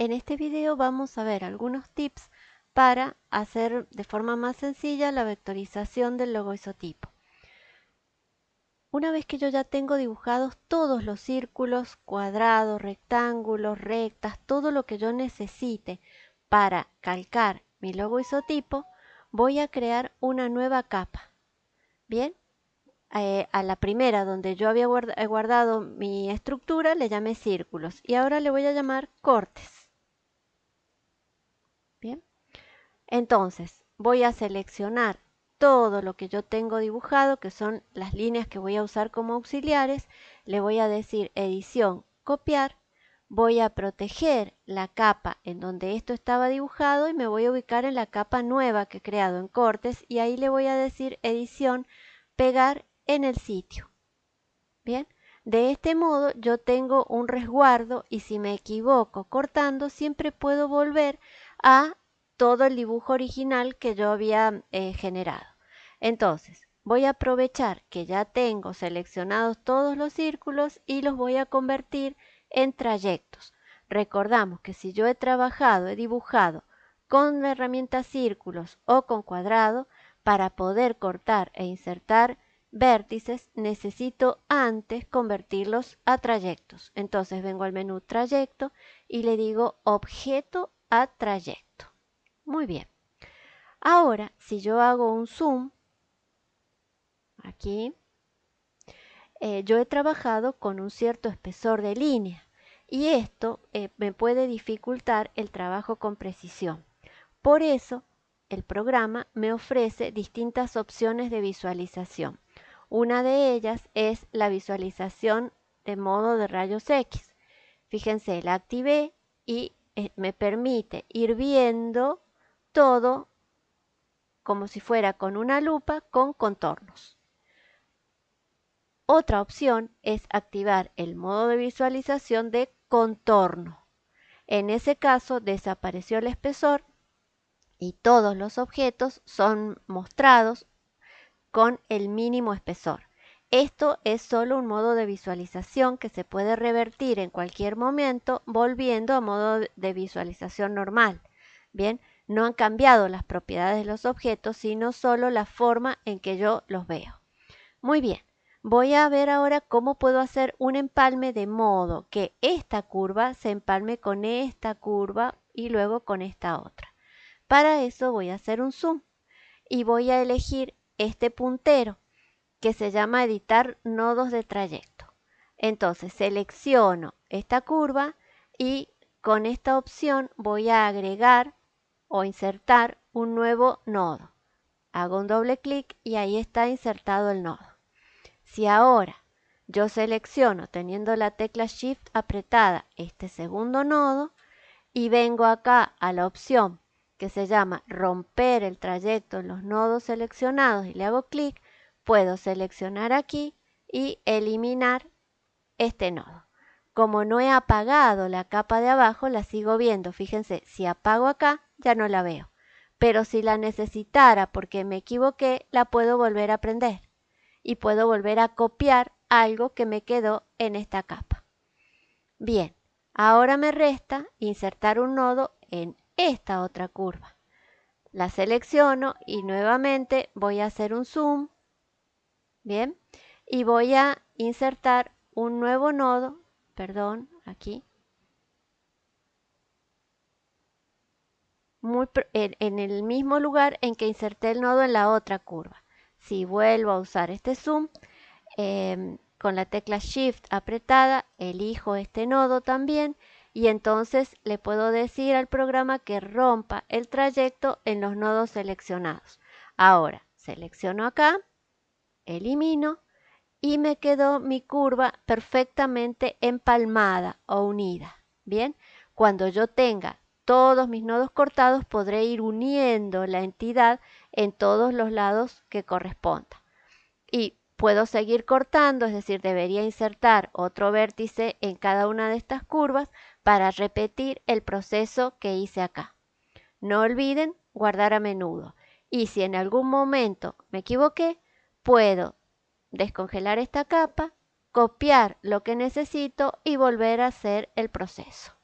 en este video vamos a ver algunos tips para hacer de forma más sencilla la vectorización del logo isotipo. Una vez que yo ya tengo dibujados todos los círculos, cuadrados, rectángulos, rectas, todo lo que yo necesite para calcar mi logo isotipo, voy a crear una nueva capa. Bien, eh, a la primera donde yo había guardado mi estructura le llamé círculos y ahora le voy a llamar cortes. Bien, entonces voy a seleccionar todo lo que yo tengo dibujado, que son las líneas que voy a usar como auxiliares, le voy a decir edición, copiar, voy a proteger la capa en donde esto estaba dibujado y me voy a ubicar en la capa nueva que he creado en cortes y ahí le voy a decir edición, pegar en el sitio. Bien, de este modo yo tengo un resguardo y si me equivoco cortando siempre puedo volver a todo el dibujo original que yo había eh, generado. Entonces, voy a aprovechar que ya tengo seleccionados todos los círculos y los voy a convertir en trayectos. Recordamos que si yo he trabajado, he dibujado con la herramienta círculos o con cuadrado, para poder cortar e insertar vértices necesito antes convertirlos a trayectos. Entonces vengo al menú trayecto y le digo objeto a trayecto. Muy bien. Ahora, si yo hago un zoom, aquí, eh, yo he trabajado con un cierto espesor de línea y esto eh, me puede dificultar el trabajo con precisión. Por eso, el programa me ofrece distintas opciones de visualización. Una de ellas es la visualización de modo de rayos X. Fíjense, la activé y me permite ir viendo todo como si fuera con una lupa con contornos. Otra opción es activar el modo de visualización de contorno. En ese caso desapareció el espesor y todos los objetos son mostrados con el mínimo espesor. Esto es solo un modo de visualización que se puede revertir en cualquier momento volviendo a modo de visualización normal. Bien, no han cambiado las propiedades de los objetos, sino solo la forma en que yo los veo. Muy bien, voy a ver ahora cómo puedo hacer un empalme de modo que esta curva se empalme con esta curva y luego con esta otra. Para eso voy a hacer un zoom y voy a elegir este puntero que se llama editar nodos de trayecto. Entonces selecciono esta curva y con esta opción voy a agregar o insertar un nuevo nodo. Hago un doble clic y ahí está insertado el nodo. Si ahora yo selecciono teniendo la tecla Shift apretada este segundo nodo y vengo acá a la opción que se llama romper el trayecto en los nodos seleccionados y le hago clic, puedo seleccionar aquí y eliminar este nodo. Como no he apagado la capa de abajo, la sigo viendo. Fíjense, si apago acá, ya no la veo. Pero si la necesitara porque me equivoqué, la puedo volver a prender. Y puedo volver a copiar algo que me quedó en esta capa. Bien, ahora me resta insertar un nodo en esta otra curva. La selecciono y nuevamente voy a hacer un zoom. Bien, y voy a insertar un nuevo nodo, perdón, aquí. en, el mismo lugar en que inserté el nodo en la otra curva. Si vuelvo a usar este zoom, em, con la tecla Shift apretada, elijo este nodo también y entonces le puedo decir al programa que rompa el trayecto en los nodos seleccionados. Ahora selecciono acá, elimino y me quedó mi curva perfectamente empalmada o unida. Bien, cuando yo tenga todos mis nodos cortados podré ir uniendo la entidad en todos los lados que corresponda. Y puedo seguir cortando, es decir, debería insertar otro vértice en cada una de estas curvas para repetir el proceso que hice acá. No olviden guardar a menudo y si en algún momento me equivoqué, puedo descongelar esta capa, copiar lo que necesito y volver a hacer el proceso.